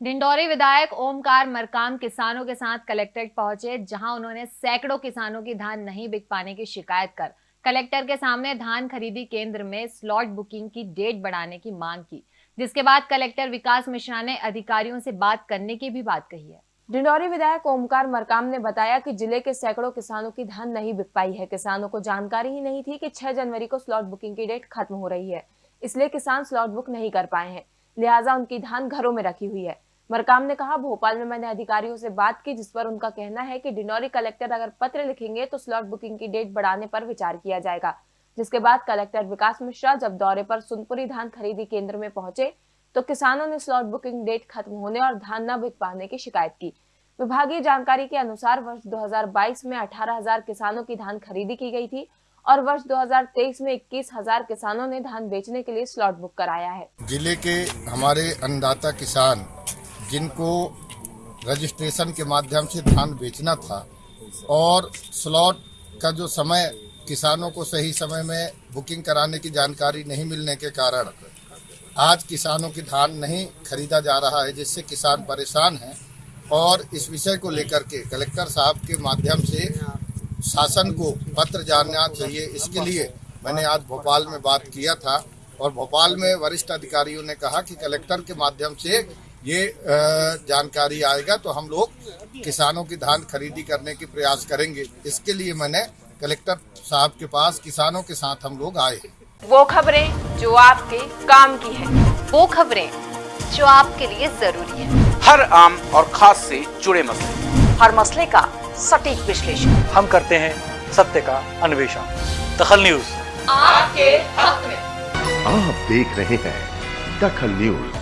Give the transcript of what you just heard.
डिंडोरी विधायक ओमकार मरकाम किसानों के साथ कलेक्ट्रेट पहुँचे, जहाँ उन्होंने सैकड़ों किसानों की धान नहीं बिक पाने की शिकायत कर। कलेक्टर के सामने धान खरीदी केंद्र में स्लॉट बुकिंग की डेट बढ़ाने की मांग की, जिसके बाद कलेक्टर विकास मिश्रा ने अधिकारियों से बात करने की भी बात कही है। डिंडोरी विधायक ओमकार मरकाम ने बताया कि ज़िले के सैकड़ों किसानों की धान नहीं बिक पाई है। किसानों को जानकारी ही नहीं थी कि 6 जनवरी को स्लॉट बुकिंग की डेट खत्म हो रही है, इसलिए किसान स्लॉट बुक नहीं कर पाए हैं। लिहाजा उनकी धान घरों में रखी हुई है। मरकाम ने कहा भोपाल में मैंने अधिकारियों से बात की जिस पर उनका कहना है कि डिंडोरी कलेक्टर अगर पत्र लिखेंगे तो स्लॉट बुकिंग की डेट बढ़ाने पर विचार किया जाएगा। जिसके बाद कलेक्टर विकास मिश्रा जब दौरे पर सुनपुरी धान खरीदी केंद्र में पहुँचे तो किसानों ने स्लॉट बुकिंग डेट खत्म होने और धान न बिक पाने की शिकायत की। विभागीय जानकारी के अनुसार वर्ष 2022 में 18,000 किसानों की धान खरीदी की गई थी और वर्ष 2023 में 21,000 किसानों ने धान बेचने के लिए स्लॉट बुक कराया है। ज़िले के हमारे अन्नदाता किसान जिनको रजिस्ट्रेशन के माध्यम से धान बेचना था और स्लॉट का जो समय किसानों को सही समय में बुकिंग कराने की जानकारी नहीं मिलने के कारण आज किसानों की धान नहीं खरीदा जा रहा है, जिससे किसान परेशान हैं। और इस विषय को लेकर के कलेक्टर साहब के माध्यम से शासन को पत्र जानना चाहिए। इसके लिए मैंने आज भोपाल में बात किया था और भोपाल में वरिष्ठ अधिकारियों ने कहा कि कलेक्टर के माध्यम से ये जानकारी आएगा तो हम लोग किसानों की धान खरीदी करने की प्रयास करेंगे। इसके लिए मैंने कलेक्टर साहब के पास किसानों के साथ हम लोग आए। वो खबरें जो आपके काम की है वो खबरें जो आपके लिए ज़रूरी है। हर आम और खास से जुड़े मसले। हर मसले का सटीक विश्लेषण। हम करते हैं सत्य का अन्वेषण। दखल न्यूज़। आपके हक में। आप देख रहे हैं दखल न्यूज़।